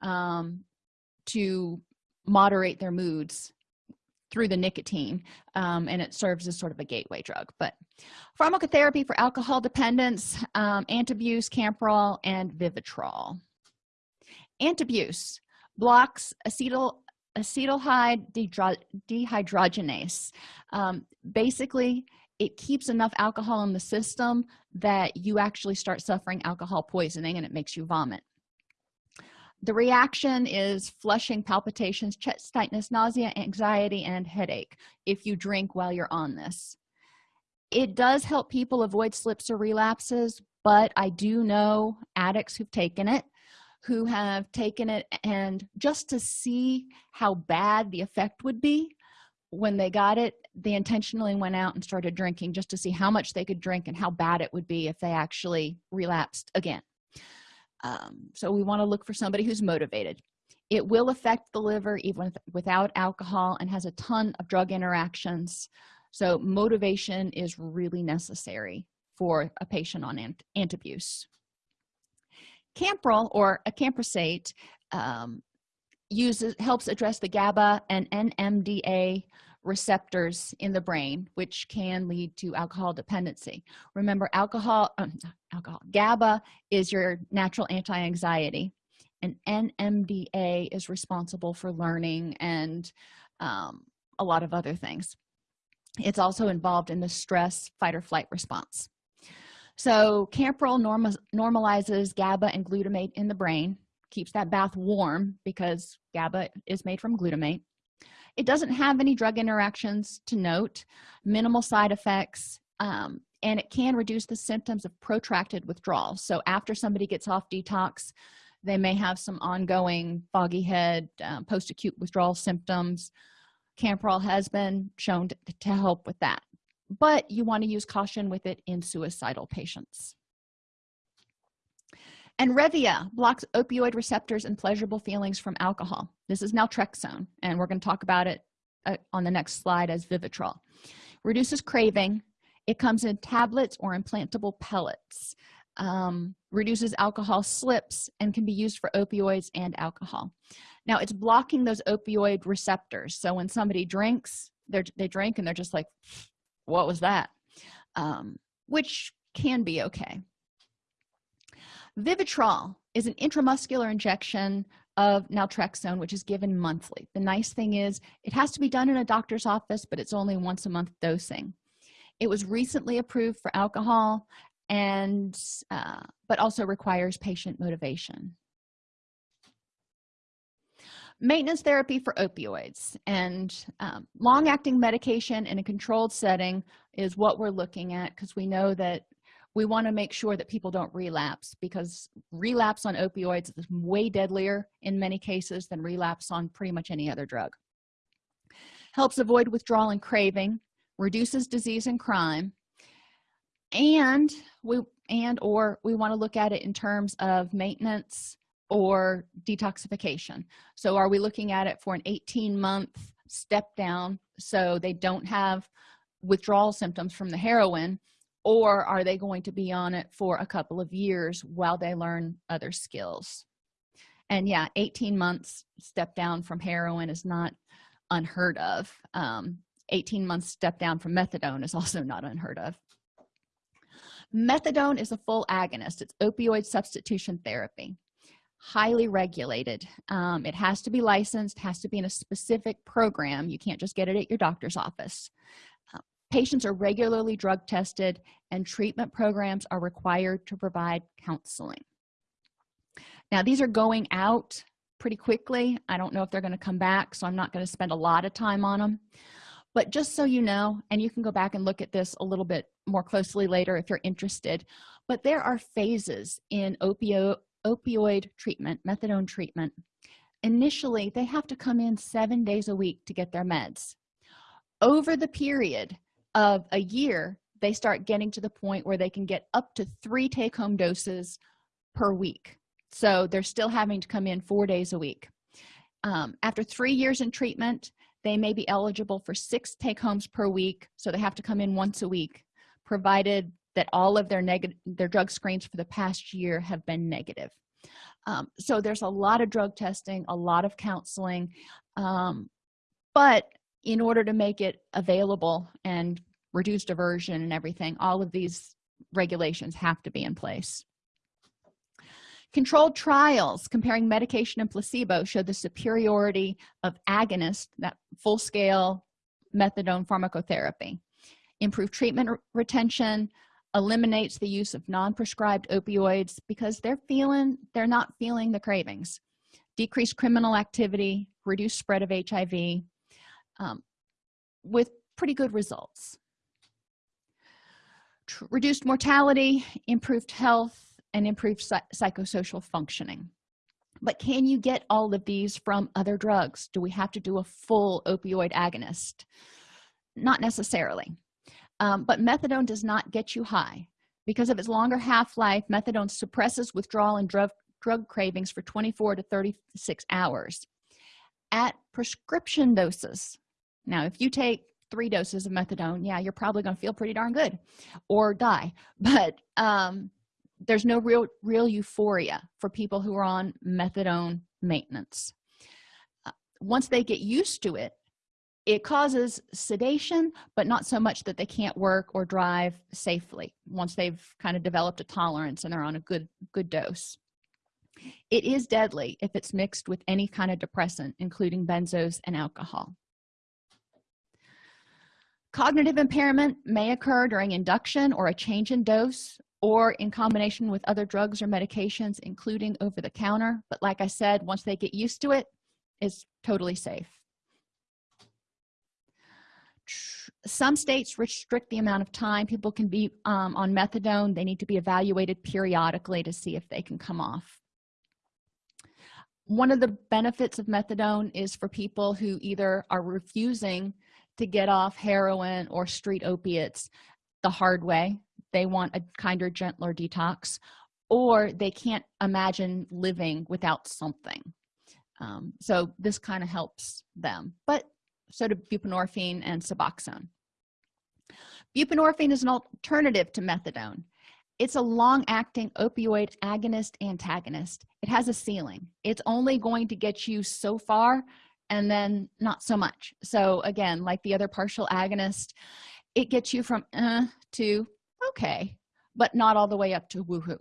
S1: um, to moderate their moods through the nicotine um, and it serves as sort of a gateway drug. But pharmacotherapy for alcohol dependence um, antabuse campral and vivitrol. Antabuse blocks acetyl acetaldehyde dehydrogenase. Um, basically it keeps enough alcohol in the system that you actually start suffering alcohol poisoning and it makes you vomit the reaction is flushing palpitations chest tightness nausea anxiety and headache if you drink while you're on this. It does help people avoid slips or relapses but i do know addicts who've taken it who have taken it and just to see how bad the effect would be when they got it they intentionally went out and started drinking just to see how much they could drink and how bad it would be if they actually relapsed again um, so we want to look for somebody who's motivated. It will affect the liver even without alcohol and has a ton of drug interactions. So motivation is really necessary for a patient on ant antabuse. Campral or acamprosate um, uses helps address the gaba and nmda receptors in the brain which can lead to alcohol dependency. Remember alcohol um, alcohol gaba is your natural anti-anxiety and nmda is responsible for learning and um, a lot of other things. It's also involved in the stress fight or flight response. So campral norm normalizes gaba and glutamate in the brain keeps that bath warm because gaba is made from glutamate it doesn't have any drug interactions to note minimal side effects um, and it can reduce the symptoms of protracted withdrawal. So after somebody gets off detox they may have some ongoing foggy head um, post-acute withdrawal symptoms. Campral has been shown to, to help with that. But you want to use caution with it in suicidal patients and revia blocks opioid receptors and pleasurable feelings from alcohol. This is naltrexone and we're going to talk about it uh, on the next slide as vivitrol. Reduces craving. It comes in tablets or implantable pellets. Um, reduces alcohol slips and can be used for opioids and alcohol. Now it's blocking those opioid receptors. So when somebody drinks they drink and they're just like what was that? Um, which can be okay vivitrol is an intramuscular injection of naltrexone which is given monthly. The nice thing is it has to be done in a doctor's office but it's only once a month dosing. It was recently approved for alcohol and uh, but also requires patient motivation. Maintenance therapy for opioids. And um, long-acting medication in a controlled setting is what we're looking at because we know that we want to make sure that people don't relapse because relapse on opioids is way deadlier in many cases than relapse on pretty much any other drug. Helps avoid withdrawal and craving reduces disease and crime and we and or we want to look at it in terms of maintenance or detoxification. So are we looking at it for an 18 month step down so they don't have withdrawal symptoms from the heroin or are they going to be on it for a couple of years while they learn other skills? And yeah 18 months step down from heroin is not unheard of. Um, 18 months step down from methadone is also not unheard of. Methadone is a full agonist. It's opioid substitution therapy. Highly regulated. Um, it has to be licensed has to be in a specific program. You can't just get it at your doctor's office patients are regularly drug tested and treatment programs are required to provide counseling. Now these are going out pretty quickly. I don't know if they're going to come back so i'm not going to spend a lot of time on them but just so you know and you can go back and look at this a little bit more closely later if you're interested but there are phases in opioid opioid treatment methadone treatment. Initially they have to come in seven days a week to get their meds. Over the period of a year they start getting to the point where they can get up to three take-home doses per week. So they're still having to come in four days a week. Um, after three years in treatment they may be eligible for six take-homes per week so they have to come in once a week provided that all of their negative their drug screens for the past year have been negative. Um, so there's a lot of drug testing a lot of counseling um, but in order to make it available and reduce diversion and everything all of these regulations have to be in place. Controlled trials comparing medication and placebo showed the superiority of agonist that full-scale methadone pharmacotherapy. Improved treatment retention eliminates the use of non-prescribed opioids because they're feeling they're not feeling the cravings. Decreased criminal activity reduced spread of hiv um, with pretty good results reduced mortality improved health and improve psychosocial functioning. But can you get all of these from other drugs? Do we have to do a full opioid agonist? Not necessarily. Um, but methadone does not get you high. Because of its longer half-life methadone suppresses withdrawal and drug drug cravings for 24 to 36 hours. At prescription doses now if you take three doses of methadone yeah you're probably going to feel pretty darn good or die. But um there's no real real euphoria for people who are on methadone maintenance. Uh, once they get used to it it causes sedation but not so much that they can't work or drive safely once they've kind of developed a tolerance and they're on a good good dose. It is deadly if it's mixed with any kind of depressant including benzos and alcohol cognitive impairment may occur during induction or a change in dose or in combination with other drugs or medications including over the counter. But like i said once they get used to it it's totally safe. Some states restrict the amount of time people can be um, on methadone. They need to be evaluated periodically to see if they can come off. One of the benefits of methadone is for people who either are refusing to get off heroin or street opiates the hard way. They want a kinder gentler detox or they can't imagine living without something. Um, so this kind of helps them. But so do buprenorphine and suboxone. Buprenorphine is an alternative to methadone. It's a long-acting opioid agonist antagonist. It has a ceiling. It's only going to get you so far and then not so much. So again like the other partial agonist it gets you from uh, to okay but not all the way up to woohoo.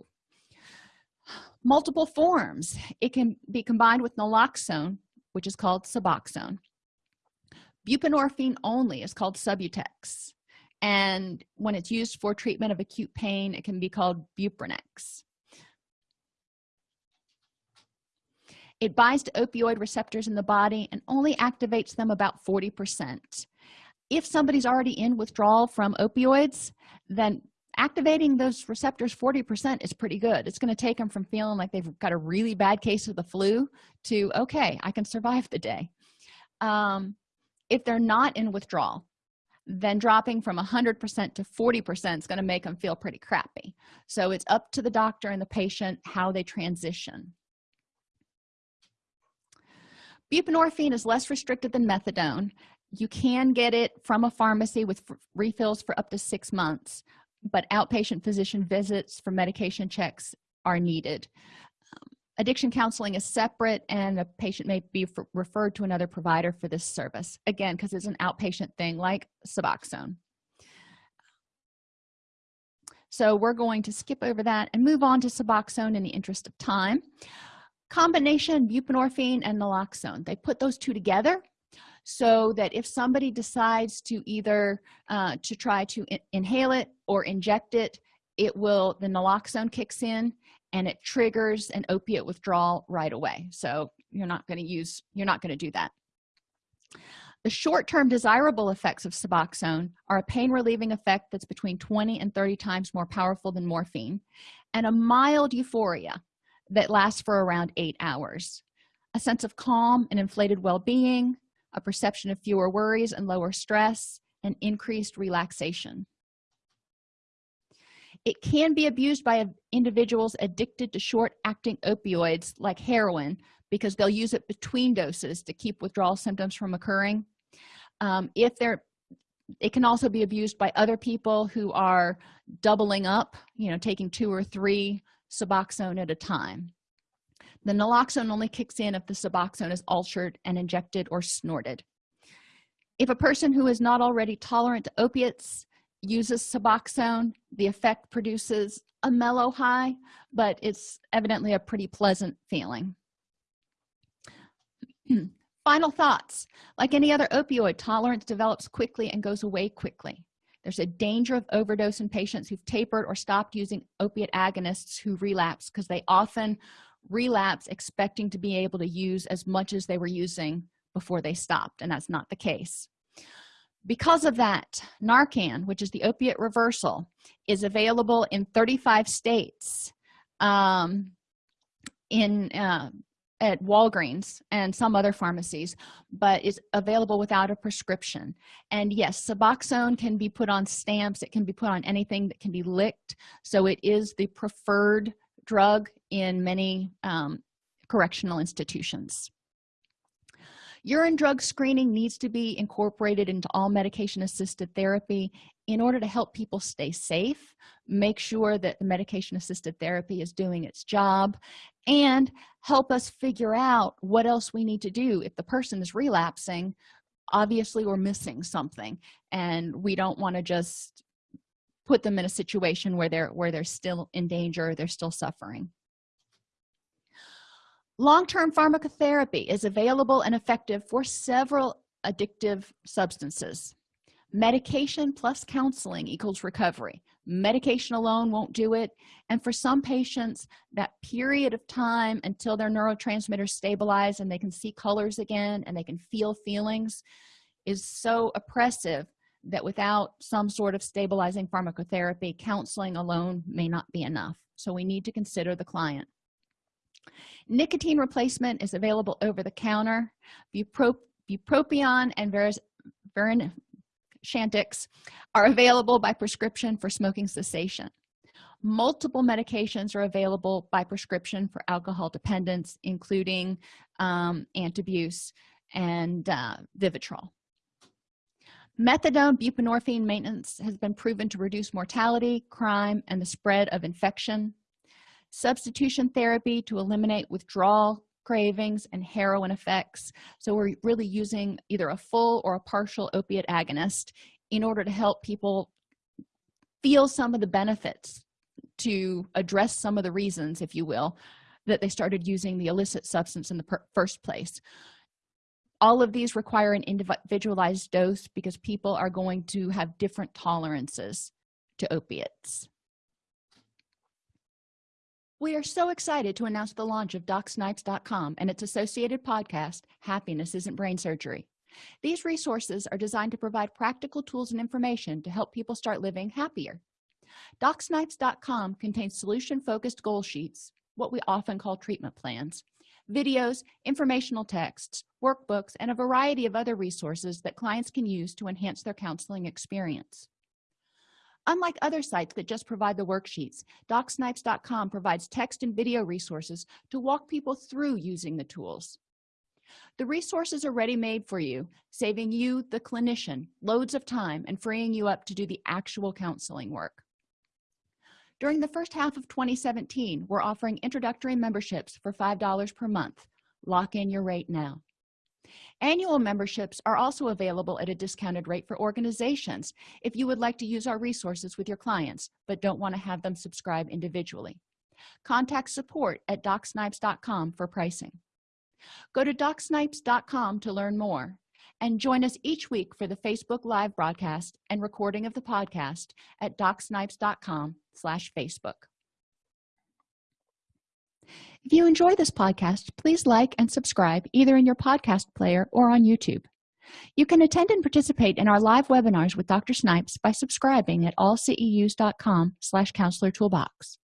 S1: Multiple forms. It can be combined with naloxone which is called suboxone. Buprenorphine only is called subutex. And when it's used for treatment of acute pain it can be called buprenex it binds to opioid receptors in the body and only activates them about 40 percent. If somebody's already in withdrawal from opioids then activating those receptors 40 percent is pretty good. It's going to take them from feeling like they've got a really bad case of the flu to okay i can survive the day. Um, if they're not in withdrawal then dropping from 100 percent to 40 percent is going to make them feel pretty crappy. So it's up to the doctor and the patient how they transition buprenorphine is less restricted than methadone. You can get it from a pharmacy with refills for up to six months but outpatient physician visits for medication checks are needed. Um, addiction counseling is separate and a patient may be referred to another provider for this service. Again because it's an outpatient thing like suboxone. So we're going to skip over that and move on to suboxone in the interest of time combination buprenorphine and naloxone. They put those two together so that if somebody decides to either uh, to try to in inhale it or inject it it will the naloxone kicks in and it triggers an opiate withdrawal right away. So you're not going to use you're not going to do that. The short-term desirable effects of suboxone are a pain relieving effect that's between 20 and 30 times more powerful than morphine and a mild euphoria that lasts for around eight hours. A sense of calm and inflated well-being a perception of fewer worries and lower stress and increased relaxation. It can be abused by individuals addicted to short-acting opioids like heroin because they'll use it between doses to keep withdrawal symptoms from occurring. Um, if they're it can also be abused by other people who are doubling up you know taking two or three suboxone at a time. The naloxone only kicks in if the suboxone is altered and injected or snorted. If a person who is not already tolerant to opiates uses suboxone the effect produces a mellow high but it's evidently a pretty pleasant feeling. Final thoughts. Like any other opioid tolerance develops quickly and goes away quickly there's a danger of overdose in patients who've tapered or stopped using opiate agonists who relapse because they often relapse expecting to be able to use as much as they were using before they stopped and that's not the case. Because of that narcan which is the opiate reversal is available in 35 states um, in uh, at walgreens and some other pharmacies but is available without a prescription. And yes suboxone can be put on stamps it can be put on anything that can be licked. So it is the preferred drug in many um, correctional institutions. Urine drug screening needs to be incorporated into all medication assisted therapy in order to help people stay safe make sure that the medication assisted therapy is doing its job and help us figure out what else we need to do if the person is relapsing obviously we're missing something and we don't want to just put them in a situation where they're where they're still in danger they're still suffering. Long-term pharmacotherapy is available and effective for several addictive substances. Medication plus counseling equals recovery medication alone won't do it. And for some patients that period of time until their neurotransmitters stabilize and they can see colors again and they can feel feelings is so oppressive that without some sort of stabilizing pharmacotherapy counseling alone may not be enough. So we need to consider the client. Nicotine replacement is available over the counter. Bupropion and verin chantix are available by prescription for smoking cessation. Multiple medications are available by prescription for alcohol dependence including um, antabuse and uh, vivitrol. Methadone buprenorphine maintenance has been proven to reduce mortality crime and the spread of infection. Substitution therapy to eliminate withdrawal cravings and heroin effects. So we're really using either a full or a partial opiate agonist in order to help people feel some of the benefits to address some of the reasons if you will that they started using the illicit substance in the first place. All of these require an individualized dose because people are going to have different tolerances to opiates we are so excited to announce the launch of docsnipes.com and its associated podcast happiness isn't brain surgery. These resources are designed to provide practical tools and information to help people start living happier. docsnipes.com contains solution focused goal sheets what we often call treatment plans videos informational texts workbooks and a variety of other resources that clients can use to enhance their counseling experience unlike other sites that just provide the worksheets docsnipes.com provides text and video resources to walk people through using the tools. The resources are ready made for you saving you the clinician loads of time and freeing you up to do the actual counseling work. During the first half of 2017 we're offering introductory memberships for five dollars per month. Lock in your rate now annual memberships are also available at a discounted rate for organizations if you would like to use our resources with your clients but don't want to have them subscribe individually. Contact support at docsnipes.com for pricing. Go to docsnipes.com to learn more and join us each week for the facebook live broadcast and recording of the podcast at docsnipes.com slash facebook if you enjoy this podcast please like and subscribe either in your podcast player or on youtube. You can attend and participate in our live webinars with dr snipes by subscribing at allceus.com slash counselor toolbox.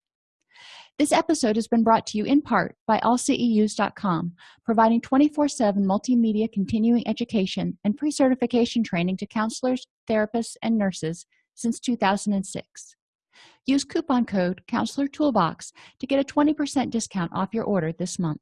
S1: This episode has been brought to you in part by allceus.com providing 24-7 multimedia continuing education and pre-certification training to counselors therapists and nurses since 2006 use coupon code counselor toolbox to get a 20 percent discount off your order this month